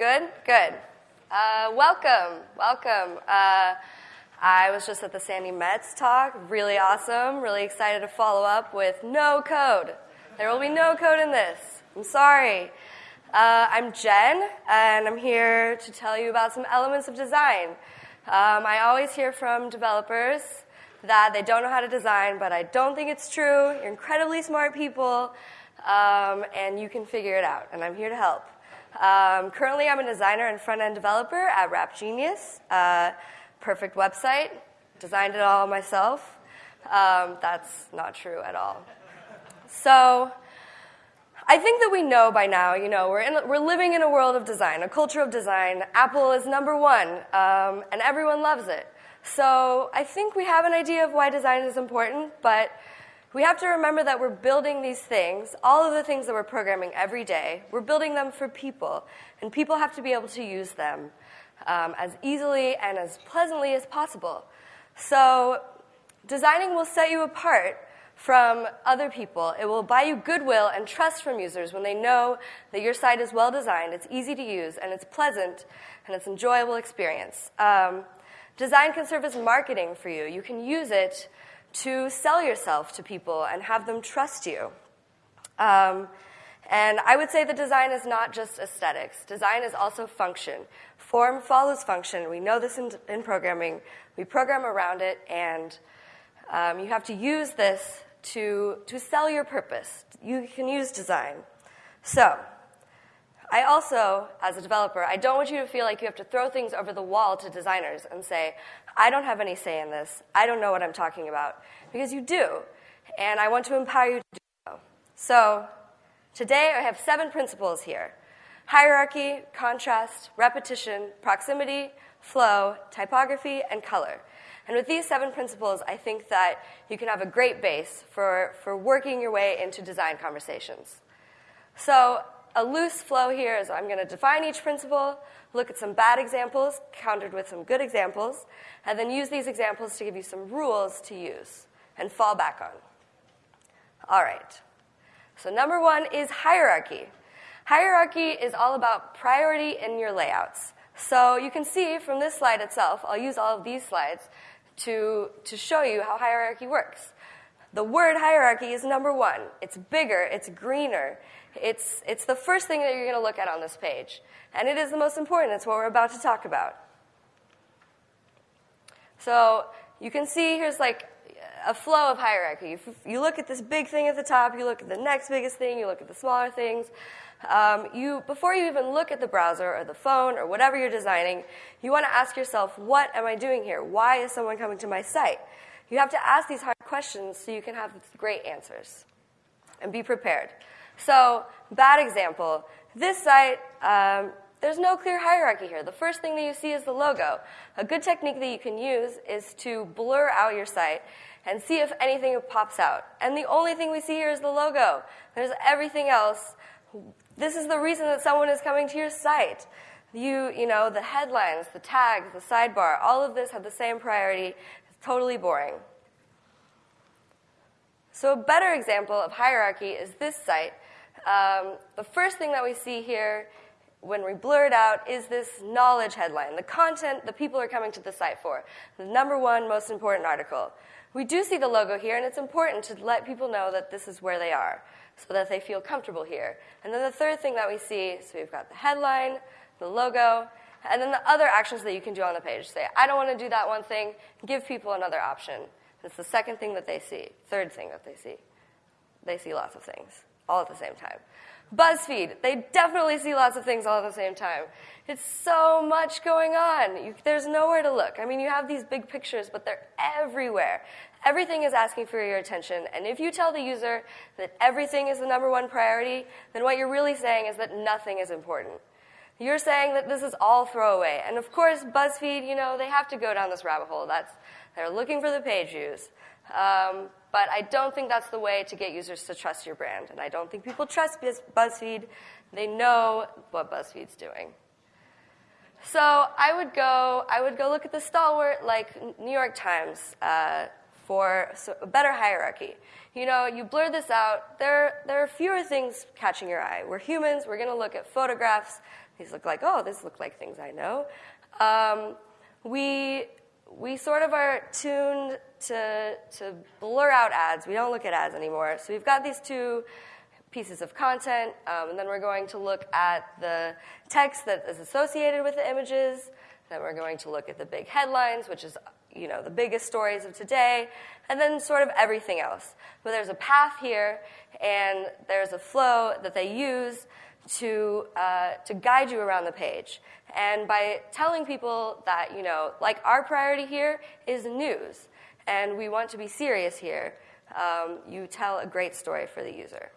Good, good. Uh, welcome, welcome. Uh, I was just at the Sandi Metz talk, really awesome, really excited to follow up with no code. There will be no code in this. I'm sorry. Uh, I'm Jen, and I'm here to tell you about some elements of design. Um, I always hear from developers that they don't know how to design, but I don't think it's true. You're incredibly smart people, um, and you can figure it out, and I'm here to help. Um, currently, I'm a designer and front end developer at Rap Genius. Uh, perfect website, designed it all myself. Um, that's not true at all. So, I think that we know by now, you know, we're, in, we're living in a world of design, a culture of design. Apple is number one, um, and everyone loves it. So I think we have an idea of why design is important, but we have to remember that we're building these things, all of the things that we're programming every day, we're building them for people, and people have to be able to use them um, as easily and as pleasantly as possible. So designing will set you apart from other people. It will buy you goodwill and trust from users when they know that your site is well designed, it's easy to use, and it's pleasant, and it's an enjoyable experience. Um, design can serve as marketing for you. You can use it to sell yourself to people and have them trust you. Um, and I would say that design is not just aesthetics. Design is also function. Form follows function. We know this in, in programming. We program around it, and um, you have to use this to, to sell your purpose. You can use design. So, I also, as a developer, I don't want you to feel like you have to throw things over the wall to designers and say, I don't have any say in this. I don't know what I'm talking about. Because you do. And I want to empower you to do so. So, today I have seven principles here hierarchy, contrast, repetition, proximity, flow, typography, and color. And with these seven principles, I think that you can have a great base for, for working your way into design conversations. So, a loose flow here is I'm going to define each principle, look at some bad examples, countered with some good examples, and then use these examples to give you some rules to use and fall back on. All right. So, number one is hierarchy. Hierarchy is all about priority in your layouts. So, you can see from this slide itself, I'll use all of these slides to, to show you how hierarchy works. The word hierarchy is number one. It's bigger, it's greener. It's, it's the first thing that you're going to look at on this page. And it is the most important. It's what we're about to talk about. So you can see here's like a flow of hierarchy. You look at this big thing at the top, you look at the next biggest thing, you look at the smaller things. Um, you, before you even look at the browser or the phone or whatever you're designing, you want to ask yourself, what am I doing here? Why is someone coming to my site? You have to ask these hard questions so you can have great answers and be prepared. So, bad example. This site, um, there's no clear hierarchy here. The first thing that you see is the logo. A good technique that you can use is to blur out your site and see if anything pops out. And the only thing we see here is the logo. There's everything else this is the reason that someone is coming to your site. You, you know, the headlines, the tags, the sidebar, all of this have the same priority. It's totally boring. So, a better example of hierarchy is this site. Um, the first thing that we see here when we blur it out is this knowledge headline, the content the people are coming to the site for, the number one most important article. We do see the logo here, and it's important to let people know that this is where they are so that they feel comfortable here. And then the third thing that we see, so we've got the headline, the logo, and then the other actions that you can do on the page. Say, I don't want to do that one thing, give people another option. It's the second thing that they see, third thing that they see. They see lots of things all at the same time. BuzzFeed, they definitely see lots of things all at the same time. It's so much going on. You, there's nowhere to look. I mean, you have these big pictures, but they're everywhere. Everything is asking for your attention. And if you tell the user that everything is the number one priority, then what you're really saying is that nothing is important. You're saying that this is all throwaway. And of course, BuzzFeed, you know, they have to go down this rabbit hole. That's, they're looking for the page views. Um, but I don't think that's the way to get users to trust your brand. And I don't think people trust BuzzFeed. They know what BuzzFeed's doing. So I would go, I would go look at the stalwart like New York Times. Uh, for a better hierarchy. You know, you blur this out, there, there are fewer things catching your eye. We're humans, we're going to look at photographs, These look like, oh, these look like things I know. Um, we, we sort of are tuned to, to blur out ads. We don't look at ads anymore. So we've got these two pieces of content, um, and then we're going to look at the text that is associated with the images. Then we're going to look at the big headlines, which is you know the biggest stories of today, and then sort of everything else. But there's a path here, and there's a flow that they use to uh, to guide you around the page. And by telling people that you know, like our priority here is news, and we want to be serious here, um, you tell a great story for the user.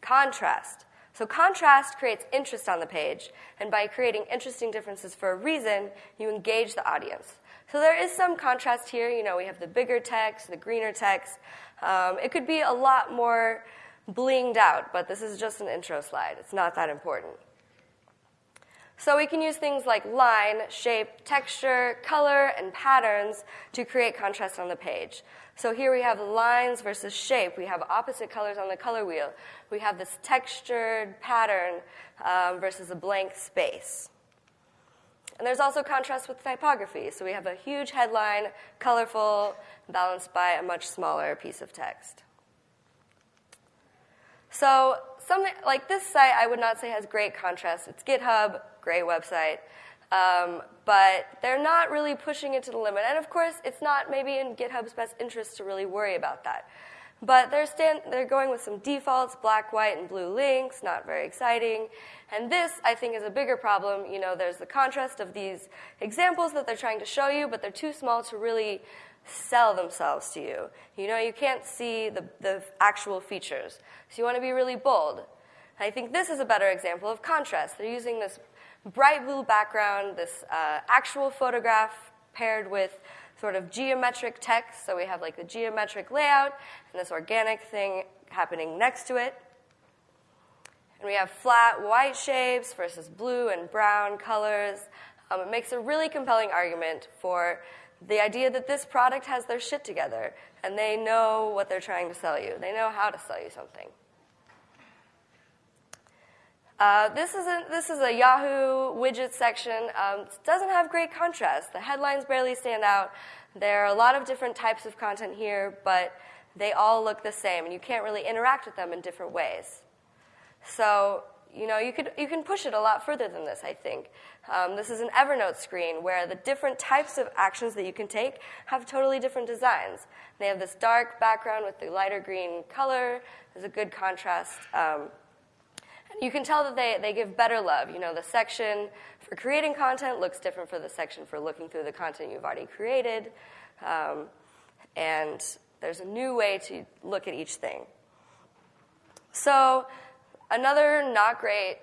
Contrast. So, contrast creates interest on the page, and by creating interesting differences for a reason, you engage the audience. So, there is some contrast here. You know, we have the bigger text, the greener text. Um, it could be a lot more blinged out, but this is just an intro slide. It's not that important. So we can use things like line, shape, texture, color, and patterns to create contrast on the page. So here we have lines versus shape. We have opposite colors on the color wheel. We have this textured pattern um, versus a blank space. And there's also contrast with typography. So we have a huge headline, colorful, balanced by a much smaller piece of text. So something like this site, I would not say has great contrast. It's GitHub, great website. Um, but they're not really pushing it to the limit. And of course, it's not maybe in GitHub's best interest to really worry about that. But they're, stand, they're going with some defaults, black, white, and blue links, not very exciting. And this, I think, is a bigger problem. You know, there's the contrast of these examples that they're trying to show you, but they're too small to really sell themselves to you. You know, you can't see the, the actual features. So you want to be really bold. And I think this is a better example of contrast. They're using this bright blue background, this uh, actual photograph paired with sort of geometric text. So we have like the geometric layout and this organic thing happening next to it. And we have flat white shapes versus blue and brown colors. Um, it makes a really compelling argument for the idea that this product has their shit together and they know what they're trying to sell you. They know how to sell you something. Uh, this, is a, this is a Yahoo widget section. Um, doesn't have great contrast. The headlines barely stand out. There are a lot of different types of content here, but they all look the same, and you can't really interact with them in different ways. So, you know, you, could, you can push it a lot further than this, I think. Um, this is an Evernote screen where the different types of actions that you can take have totally different designs. They have this dark background with the lighter green color. There's a good contrast. Um, you can tell that they, they give better love. You know, the section for creating content looks different for the section for looking through the content you've already created. Um, and there's a new way to look at each thing. So, another not great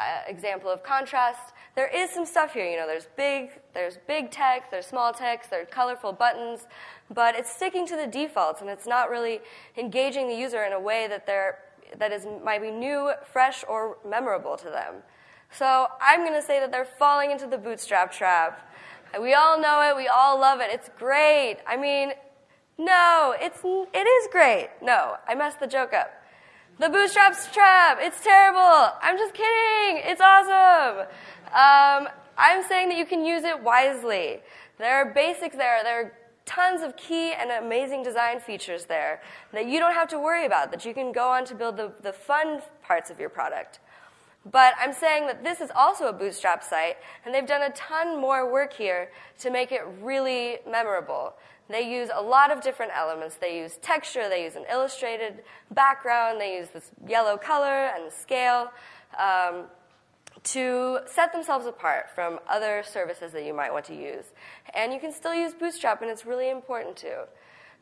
uh, example of contrast. There is some stuff here. You know, there's big, there's big text, there's small text, there's colorful buttons, but it's sticking to the defaults and it's not really engaging the user in a way that they're that is might be new, fresh, or memorable to them. So I'm going to say that they're falling into the bootstrap trap. We all know it. We all love it. It's great. I mean, no, it's it is great. No, I messed the joke up. The bootstraps trap. It's terrible. I'm just kidding. It's awesome. Um, I'm saying that you can use it wisely. There are basics there. There are tons of key and amazing design features there that you don't have to worry about, that you can go on to build the, the fun parts of your product. But I'm saying that this is also a bootstrap site, and they've done a ton more work here to make it really memorable. They use a lot of different elements. They use texture, they use an illustrated background, they use this yellow color and scale. Um, to set themselves apart from other services that you might want to use. And you can still use Bootstrap, and it's really important to.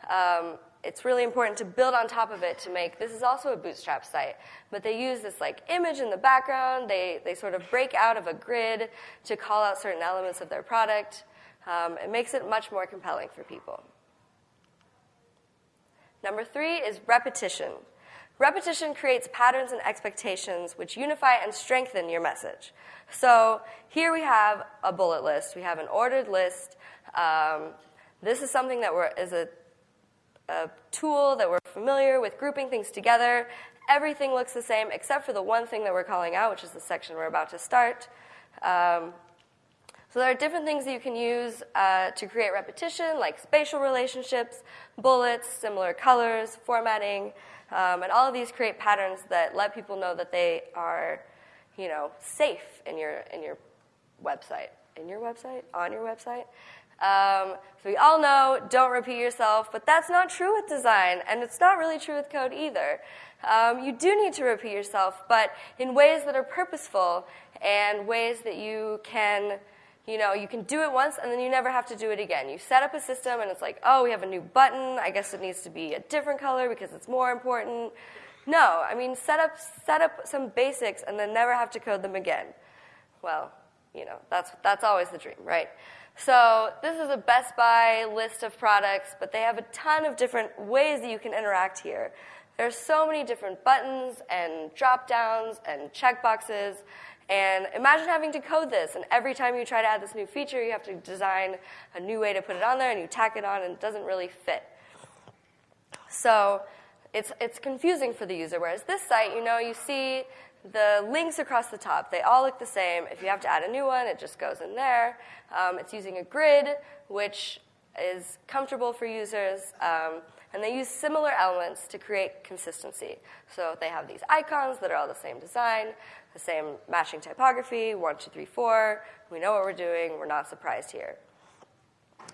Um, it's really important to build on top of it to make this is also a bootstrap site but they use this like image in the background they, they sort of break out of a grid to call out certain elements of their product um, it makes it much more compelling for people number three is repetition Repetition creates patterns and expectations which unify and strengthen your message. So here we have a bullet list. We have an ordered list. Um, this is something that is a, a tool that we're familiar with grouping things together. everything looks the same except for the one thing that we're calling out, which is the section we're about to start. Um, so there are different things that you can use uh, to create repetition, like spatial relationships, bullets, similar colors, formatting, um, and all of these create patterns that let people know that they are, you know, safe in your in your website, in your website, on your website. Um, so we all know don't repeat yourself, but that's not true with design, and it's not really true with code either. Um, you do need to repeat yourself, but in ways that are purposeful and ways that you can you know, you can do it once and then you never have to do it again. You set up a system and it's like, oh, we have a new button. I guess it needs to be a different color because it's more important. No, I mean, set up, set up some basics and then never have to code them again. Well, you know, that's, that's always the dream, right? So this is a Best Buy list of products, but they have a ton of different ways that you can interact here. There's so many different buttons and drop downs and checkboxes. And imagine having to code this, and every time you try to add this new feature, you have to design a new way to put it on there, and you tack it on, and it doesn't really fit. So it's, it's confusing for the user. Whereas this site, you know, you see the links across the top. They all look the same. If you have to add a new one, it just goes in there. Um, it's using a grid, which is comfortable for users. Um, and they use similar elements to create consistency. So they have these icons that are all the same design the same matching typography, one, two, three, four. We know what we're doing. We're not surprised here.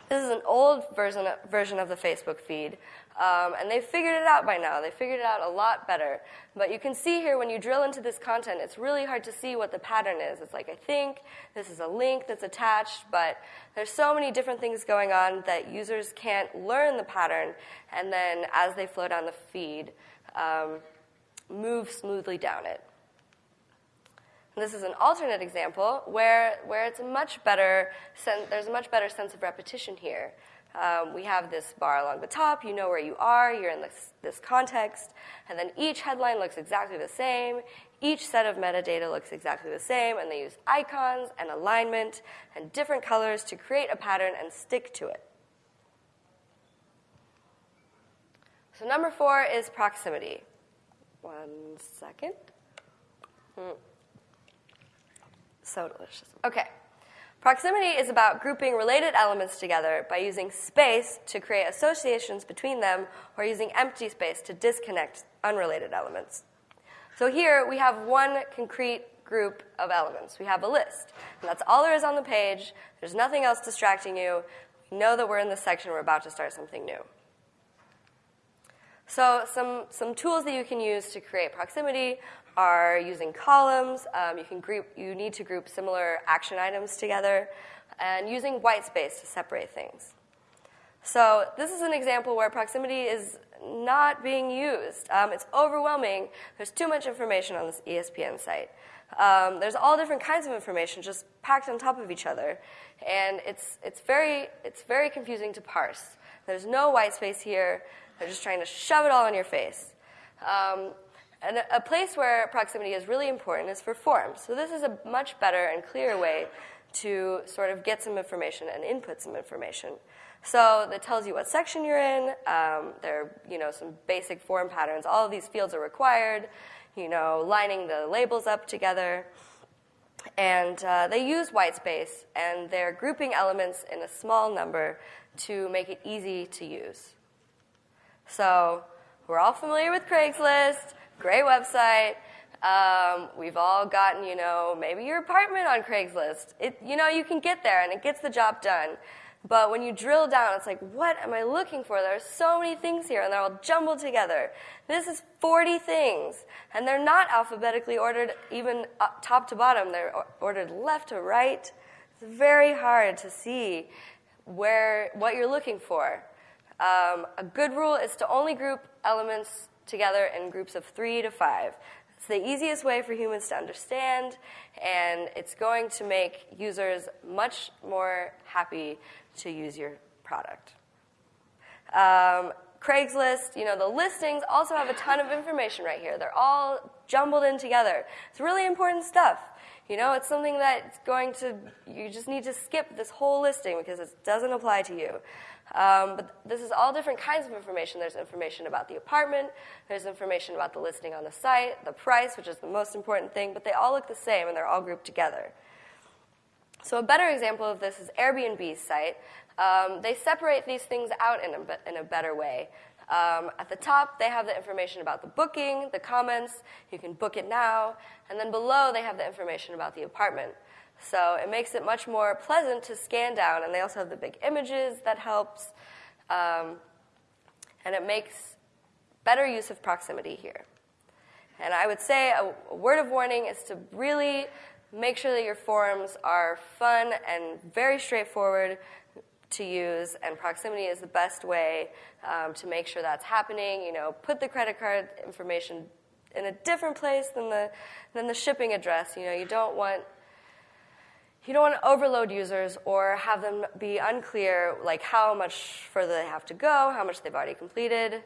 This is an old version, version of the Facebook feed, um, and they've figured it out by now. They figured it out a lot better. But you can see here when you drill into this content, it's really hard to see what the pattern is. It's like, I think this is a link that's attached, but there's so many different things going on that users can't learn the pattern, and then as they flow down the feed, um, move smoothly down it. This is an alternate example where, where it's a much better sen- there's a much better sense of repetition here. Um, we have this bar along the top, you know where you are, you're in this, this context, and then each headline looks exactly the same, each set of metadata looks exactly the same, and they use icons and alignment and different colors to create a pattern and stick to it. So, number four is proximity. One second. Hmm. So delicious. Okay. Proximity is about grouping related elements together by using space to create associations between them or using empty space to disconnect unrelated elements. So here we have one concrete group of elements. We have a list. And that's all there is on the page. There's nothing else distracting you. Know that we're in this section. We're about to start something new. So some, some tools that you can use to create proximity are using columns. Um, you can group. You need to group similar action items together, and using white space to separate things. So this is an example where proximity is not being used. Um, it's overwhelming. There's too much information on this ESPN site. Um, there's all different kinds of information just packed on top of each other, and it's it's very it's very confusing to parse. There's no white space here. They're just trying to shove it all in your face. Um, and a place where proximity is really important is for forms. So this is a much better and clearer way to sort of get some information and input some information. So that tells you what section you're in. Um, there are you know some basic form patterns. All of these fields are required. You know, lining the labels up together. And uh, they use white space, and they're grouping elements in a small number to make it easy to use. So we're all familiar with Craigslist. Great website. Um, we've all gotten, you know, maybe your apartment on Craigslist. It, you know, you can get there and it gets the job done. But when you drill down, it's like, what am I looking for? There are so many things here, and they're all jumbled together. This is 40 things, and they're not alphabetically ordered even top to bottom. They're ordered left to right. It's very hard to see where what you're looking for. Um, a good rule is to only group elements together in groups of three to five. It's the easiest way for humans to understand, and it's going to make users much more happy to use your product. Um, Craigslist, you know, the listings also have a ton of information right here. They're all jumbled in together. It's really important stuff. You know, it's something that's going to, you just need to skip this whole listing because it doesn't apply to you. Um, but this is all different kinds of information. There's information about the apartment, there's information about the listing on the site, the price, which is the most important thing, but they all look the same and they're all grouped together. So, a better example of this is Airbnb's site. Um, they separate these things out in a, in a better way. Um, at the top, they have the information about the booking, the comments, you can book it now, and then below, they have the information about the apartment. So it makes it much more pleasant to scan down, and they also have the big images that helps, um, and it makes better use of proximity here. And I would say a, a word of warning is to really make sure that your forms are fun and very straightforward to use, and proximity is the best way um, to make sure that's happening. You know, put the credit card information in a different place than the than the shipping address. You know, you don't want you don't want to overload users or have them be unclear like how much further they have to go, how much they've already completed.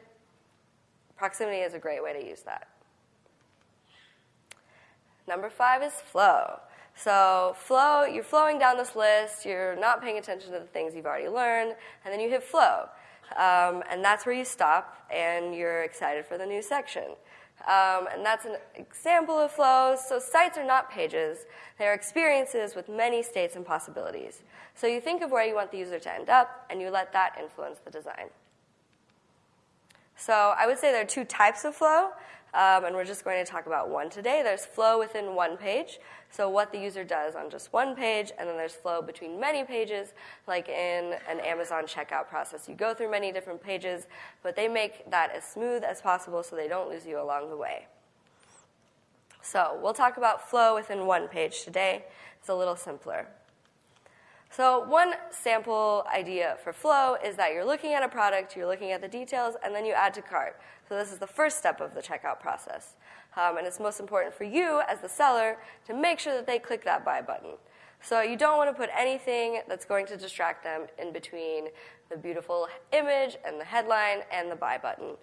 Proximity is a great way to use that. Number five is flow. So flow, you're flowing down this list, you're not paying attention to the things you've already learned, and then you hit flow. Um, and that's where you stop and you're excited for the new section. Um, and that's an example of flows. So sites are not pages. They're experiences with many states and possibilities. So you think of where you want the user to end up, and you let that influence the design. So I would say there are two types of flow. Um, and we're just going to talk about one today. There's flow within one page, so what the user does on just one page, and then there's flow between many pages, like in an Amazon checkout process. You go through many different pages, but they make that as smooth as possible so they don't lose you along the way. So we'll talk about flow within one page today. It's a little simpler. So, one sample idea for flow is that you're looking at a product, you're looking at the details, and then you add to cart. So, this is the first step of the checkout process. Um, and it's most important for you as the seller to make sure that they click that buy button. So, you don't want to put anything that's going to distract them in between the beautiful image and the headline and the buy button.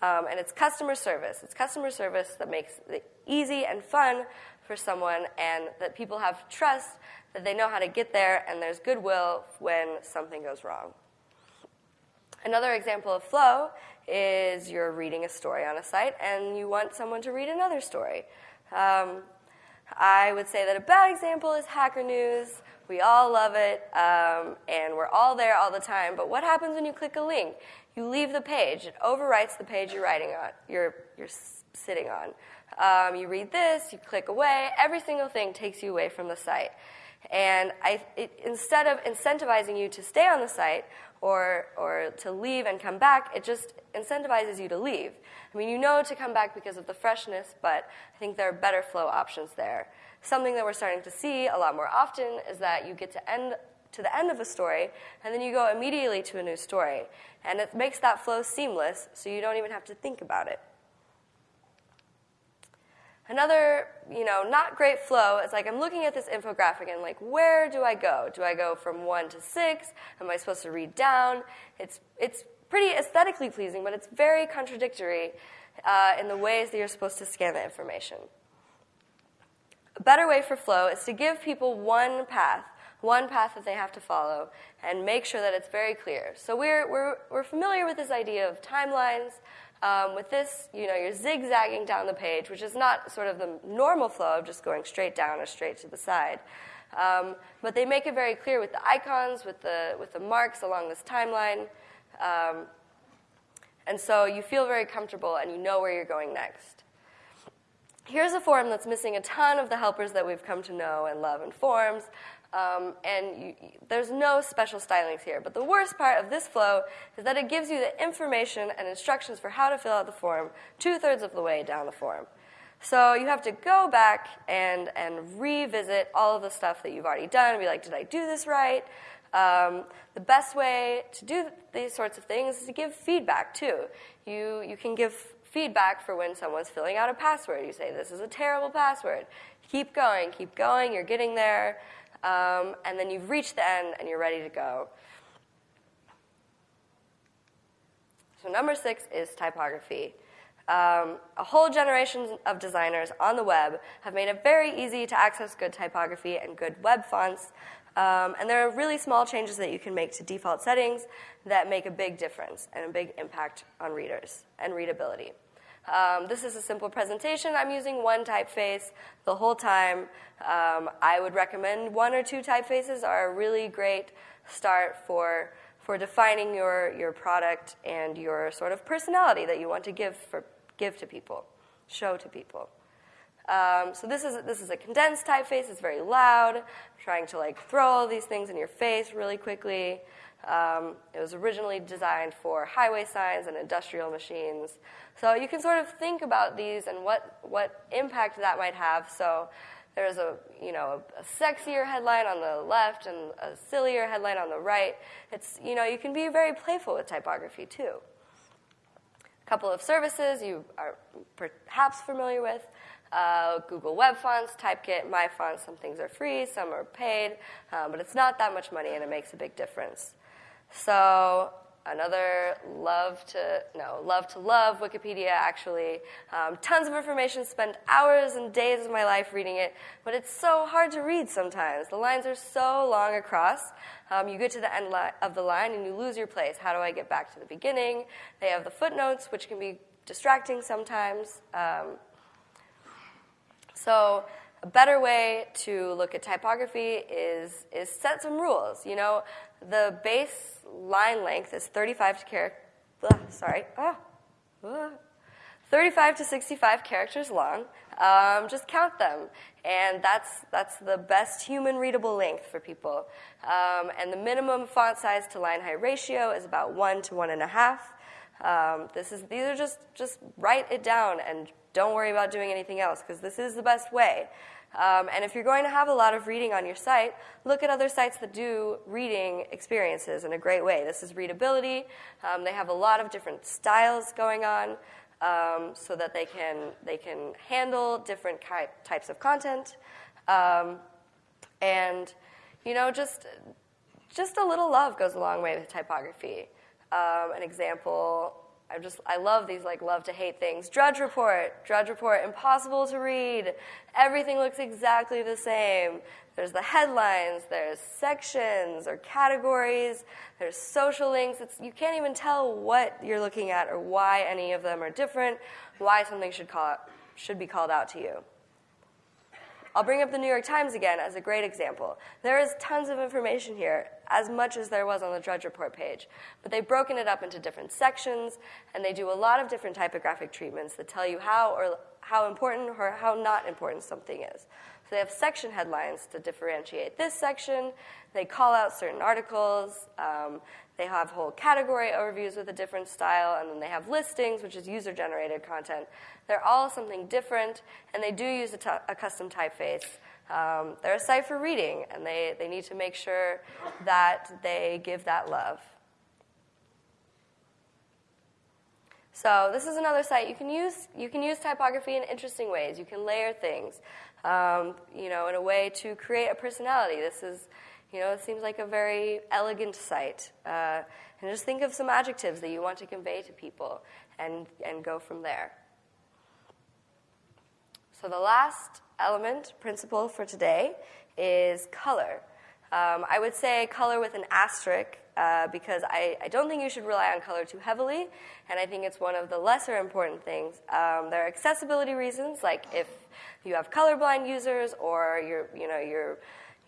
Um, and it's customer service. It's customer service that makes it easy and fun for someone and that people have trust that they know how to get there and there's goodwill when something goes wrong. Another example of flow is you're reading a story on a site and you want someone to read another story. Um, I would say that a bad example is Hacker News. We all love it, um, and we're all there all the time. But what happens when you click a link? You leave the page. It overwrites the page you're writing on. You're you're sitting on. Um, you read this. You click away. Every single thing takes you away from the site. And I, it, instead of incentivizing you to stay on the site or, or to leave and come back, it just incentivizes you to leave. I mean, you know to come back because of the freshness, but I think there are better flow options there. Something that we're starting to see a lot more often is that you get to end to the end of a story, and then you go immediately to a new story. And it makes that flow seamless, so you don't even have to think about it. Another, you know, not great flow is like I'm looking at this infographic and like, where do I go? Do I go from one to six? Am I supposed to read down? It's, it's pretty aesthetically pleasing, but it's very contradictory uh, in the ways that you're supposed to scan the information. A better way for flow is to give people one path, one path that they have to follow, and make sure that it's very clear. So we're, we're, we're familiar with this idea of timelines, um, with this, you know, you're zigzagging down the page, which is not sort of the normal flow of just going straight down or straight to the side. Um, but they make it very clear with the icons, with the, with the marks along this timeline. Um, and so you feel very comfortable and you know where you're going next. Here's a form that's missing a ton of the helpers that we've come to know and love in forms. Um, and you, there's no special stylings here. But the worst part of this flow is that it gives you the information and instructions for how to fill out the form two thirds of the way down the form. So you have to go back and, and revisit all of the stuff that you've already done and be like, did I do this right? Um, the best way to do these sorts of things is to give feedback too. You, you can give feedback for when someone's filling out a password. You say, this is a terrible password. Keep going, keep going, you're getting there um, and then you've reached the end and you're ready to go. So, number six is typography. Um, a whole generation of designers on the web have made it very easy to access good typography and good web fonts. Um, and there are really small changes that you can make to default settings that make a big difference and a big impact on readers and readability. Um, this is a simple presentation. I'm using one typeface the whole time. Um, I would recommend one or two typefaces are a really great start for, for defining your, your product and your sort of personality that you want to give, for, give to people, show to people. Um, so this is, this is a condensed typeface. It's very loud, trying to like throw all these things in your face really quickly. Um, it was originally designed for highway signs and industrial machines. So you can sort of think about these and what, what impact that might have. So there's a, you know, a, sexier headline on the left and a sillier headline on the right. It's, you know, you can be very playful with typography too. A couple of services you are perhaps familiar with. Uh, Google Web Fonts, Typekit, MyFont, some things are free, some are paid, um, but it's not that much money and it makes a big difference. So another love to no love to love wikipedia actually. Um, tons of information spent hours and days of my life reading it but it's so hard to read sometimes. The lines are so long across. Um, you get to the end li- of the line and you lose your place. How do i get back to the beginning? They have the footnotes which can be distracting sometimes. Um, so a better way to look at typography is, is set some rules. You know, the base line length is 35 to char- sorry, ah, 35 to 65 characters long. Um, just count them, and that's that's the best human readable length for people. Um, and the minimum font size to line height ratio is about one to one and a half. Um, this is these are just just write it down and don't worry about doing anything else because this is the best way. Um, and if you're going to have a lot of reading on your site, look at other sites that do reading experiences in a great way. This is readability. Um, they have a lot of different styles going on um, so that they can, they can handle different ki- types of content. Um, and, you know, just, just a little love goes a long way with typography. Um, an example I just I love these like love to hate things. Drudge Report, Drudge Report, impossible to read. Everything looks exactly the same. There's the headlines, there's sections or categories, there's social links. It's, you can't even tell what you're looking at or why any of them are different, why something should, call, should be called out to you. I'll bring up the New York Times again as a great example. There is tons of information here, as much as there was on the Drudge Report page, but they've broken it up into different sections, and they do a lot of different typographic treatments that tell you how or how important or how not important something is. So they have section headlines to differentiate this section. They call out certain articles. Um, they have whole category overviews with a different style, and then they have listings, which is user generated content. They're all something different, and they do use a, t- a custom typeface. Um, they're a site for reading, and they, they need to make sure that they give that love. So this is another site. You can use you can use typography in interesting ways. You can layer things, um, you know, in a way to create a personality. This is you know, it seems like a very elegant site. Uh, and just think of some adjectives that you want to convey to people and, and go from there. So, the last element, principle for today, is color. Um, I would say color with an asterisk uh, because I, I, don't think you should rely on color too heavily, and I think it's one of the lesser important things. Um, there are accessibility reasons, like if you have colorblind users or you're, you know, you're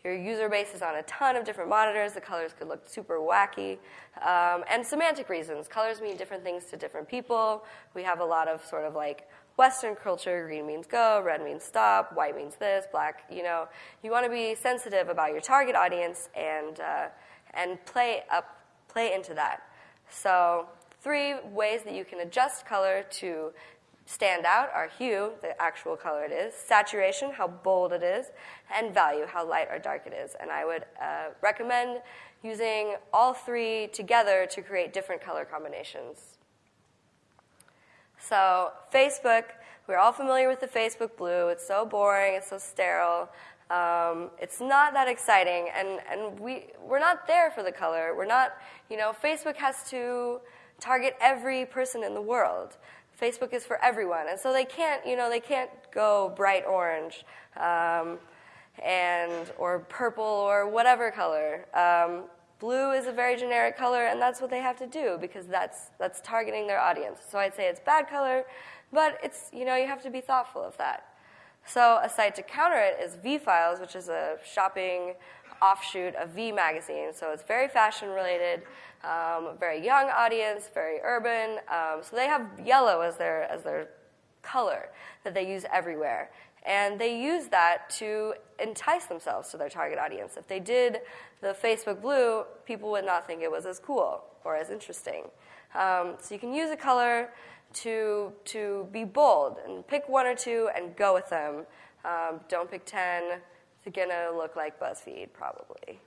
your user base is on a ton of different monitors. The colors could look super wacky. Um, and semantic reasons. Colors mean different things to different people. We have a lot of sort of like Western culture. Green means go, red means stop, white means this, black. You know, you want to be sensitive about your target audience and uh, and play up, play into that. So three ways that you can adjust color to stand out are hue, the actual color it is, saturation, how bold it is, and value, how light or dark it is. And I would uh, recommend using all three together to create different color combinations. So, Facebook, we're all familiar with the Facebook blue. It's so boring, it's so sterile. Um, it's not that exciting, and, and we, we're not there for the color. We're not, you know, Facebook has to target every person in the world. Facebook is for everyone, and so they can't, you know, they can't go bright orange, um, and or purple or whatever color. Um, blue is a very generic color, and that's what they have to do because that's that's targeting their audience. So I'd say it's bad color, but it's you know you have to be thoughtful of that. So a site to counter it is V Files, which is a shopping offshoot of V Magazine. So it's very fashion related, um, very young audience, very urban. Um, so they have yellow as their as their color that they use everywhere. And they use that to entice themselves to their target audience. If they did the Facebook blue, people would not think it was as cool or as interesting. Um, so you can use a color to, to be bold and pick one or two and go with them. Um, don't pick 10. It's going to look like BuzzFeed, probably.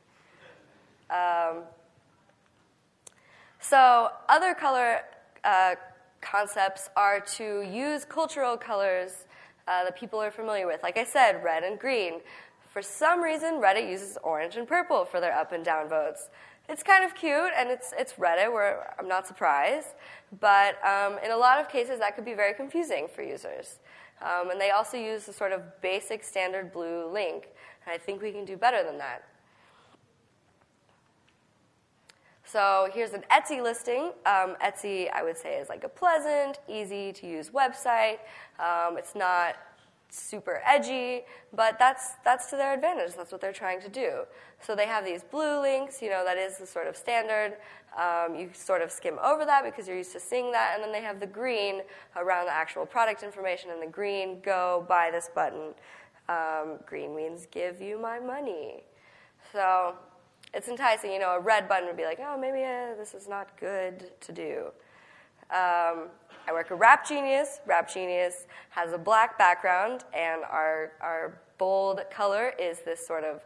Um, so, other color uh, concepts are to use cultural colors uh, that people are familiar with. Like I said, red and green. For some reason, Reddit uses orange and purple for their up and down votes it's kind of cute and it's, it's Reddit, where I'm not surprised. But um, in a lot of cases, that could be very confusing for users. Um, and they also use the sort of basic standard blue link. I think we can do better than that. So here's an Etsy listing. Um, Etsy, I would say, is like a pleasant, easy to use website. Um, it's not super edgy, but that's, that's to their advantage. That's what they're trying to do. So they have these blue links, you know, that is the sort of standard. Um, you sort of skim over that because you're used to seeing that. And then they have the green around the actual product information, and the green, go buy this button. Um, green means give you my money. So it's enticing. You know, a red button would be like, oh, maybe uh, this is not good to do. Um, I work at Rap Genius. Rap Genius has a black background, and our, our bold color is this sort of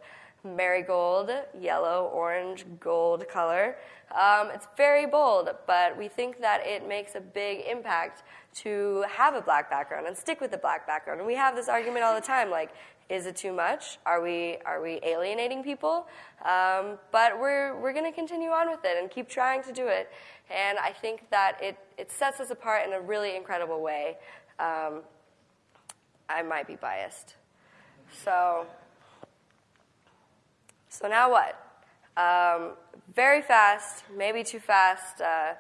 marigold, yellow, orange, gold color. Um, it's very bold, but we think that it makes a big impact to have a black background and stick with the black background. And we have this argument all the time, like, is it too much? Are we are we alienating people? Um, but we're we're going to continue on with it and keep trying to do it. And I think that it it sets us apart in a really incredible way. Um, I might be biased, so. So now what? Um, very fast, maybe too fast. Uh,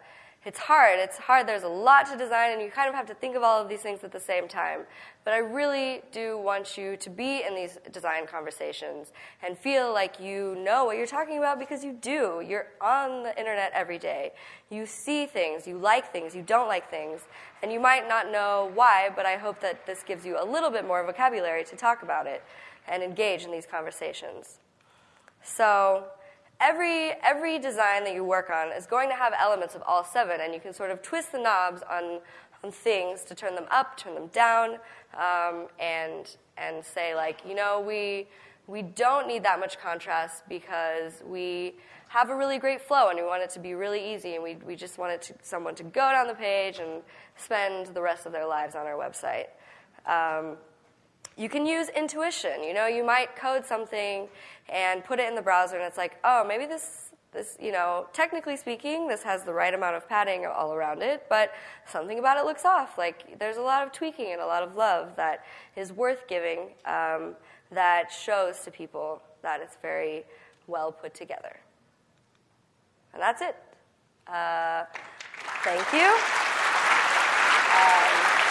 it's hard. It's hard. There's a lot to design, and you kind of have to think of all of these things at the same time. But I really do want you to be in these design conversations and feel like you know what you're talking about because you do. You're on the internet every day. You see things, you like things, you don't like things, and you might not know why, but I hope that this gives you a little bit more vocabulary to talk about it and engage in these conversations. So every, every design that you work on is going to have elements of all seven, and you can sort of twist the knobs on, on things to turn them up, turn them down, um, and, and say, like, you know, we, we don't need that much contrast because we have a really great flow and we want it to be really easy and we, we just want it to, someone to go down the page and spend the rest of their lives on our website. Um, you can use intuition. You know, you might code something and put it in the browser, and it's like, oh, maybe this, this, you know, technically speaking, this has the right amount of padding all around it, but something about it looks off. Like, there's a lot of tweaking and a lot of love that is worth giving um, that shows to people that it's very well put together. And that's it. Uh, thank you. Um,